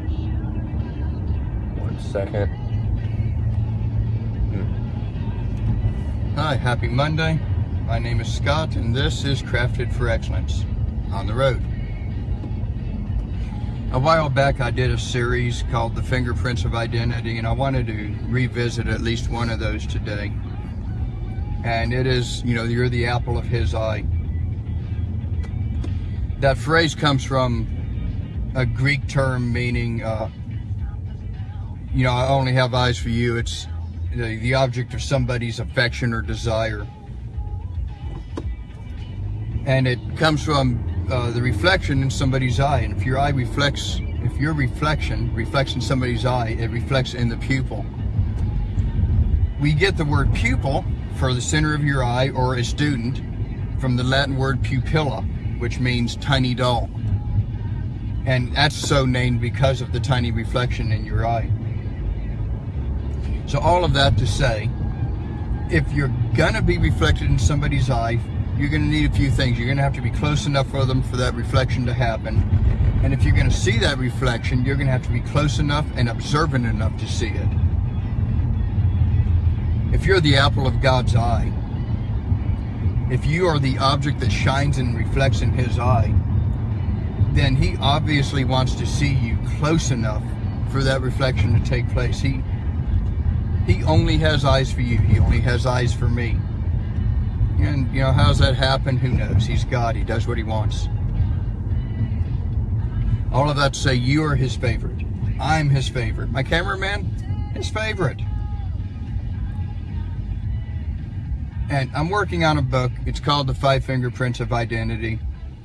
One second. Hmm. Hi, happy Monday. My name is Scott, and this is Crafted for Excellence on the road. A while back, I did a series called The Fingerprints of Identity, and I wanted to revisit at least one of those today. And it is, you know, you're the apple of his eye. That phrase comes from a Greek term meaning, uh, you know, I only have eyes for you. It's the, the object of somebody's affection or desire. And it comes from uh, the reflection in somebody's eye. And if your eye reflects, if your reflection reflects in somebody's eye, it reflects in the pupil. We get the word pupil for the center of your eye or a student from the Latin word pupilla, which means tiny doll. And that's so named because of the tiny reflection in your eye. So all of that to say, if you're gonna be reflected in somebody's eye, you're gonna need a few things. You're gonna have to be close enough for them for that reflection to happen. And if you're gonna see that reflection, you're gonna have to be close enough and observant enough to see it. If you're the apple of God's eye, if you are the object that shines and reflects in his eye, then he obviously wants to see you close enough for that reflection to take place. He he only has eyes for you. He only has eyes for me. And, you know, how's that happen? Who knows? He's God. He does what he wants. All of that to say you are his favorite. I'm his favorite. My cameraman, his favorite. And I'm working on a book. It's called The Five Fingerprints of Identity.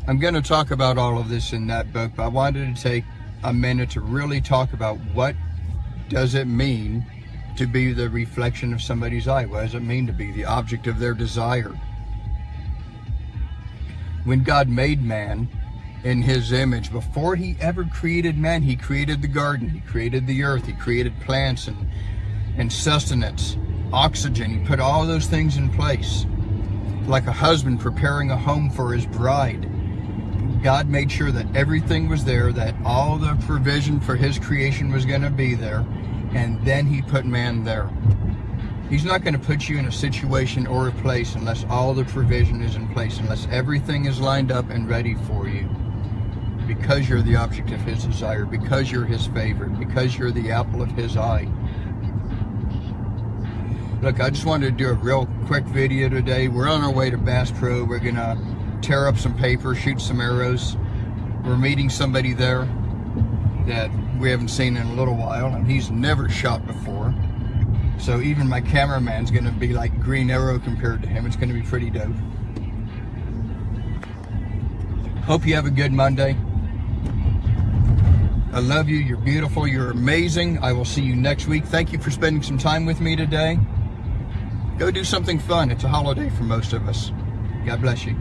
I'm going to talk about all of this in that book, but I wanted to take a minute to really talk about what does it mean to be the reflection of somebody's eye? What does it mean to be the object of their desire? When God made man in his image, before he ever created man, he created the garden, he created the earth, he created plants and, and sustenance, oxygen. He put all those things in place. Like a husband preparing a home for his bride God made sure that everything was there, that all the provision for his creation was going to be there, and then he put man there. He's not going to put you in a situation or a place unless all the provision is in place, unless everything is lined up and ready for you. Because you're the object of his desire, because you're his favorite, because you're the apple of his eye. Look, I just wanted to do a real quick video today. We're on our way to Bass Pro. We're going to tear up some paper, shoot some arrows. We're meeting somebody there that we haven't seen in a little while, and he's never shot before. So even my cameraman's gonna be like Green Arrow compared to him. It's gonna be pretty dope. Hope you have a good Monday. I love you. You're beautiful. You're amazing. I will see you next week. Thank you for spending some time with me today. Go do something fun. It's a holiday for most of us. God bless you.